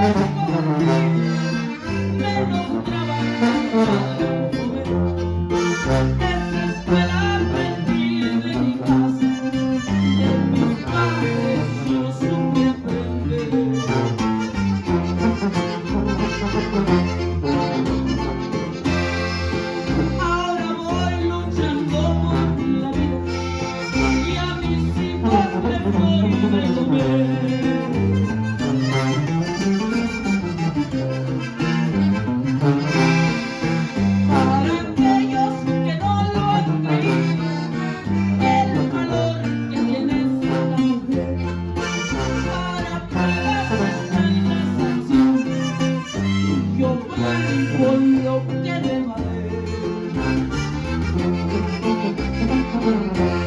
Me encontraba tan mal el comer, que es esperarme en ti, en mi casa, en mi padre solo subió a perder. Ahora voy luchando por en la vida, y a mis hijos te voy a ver. your body for your dead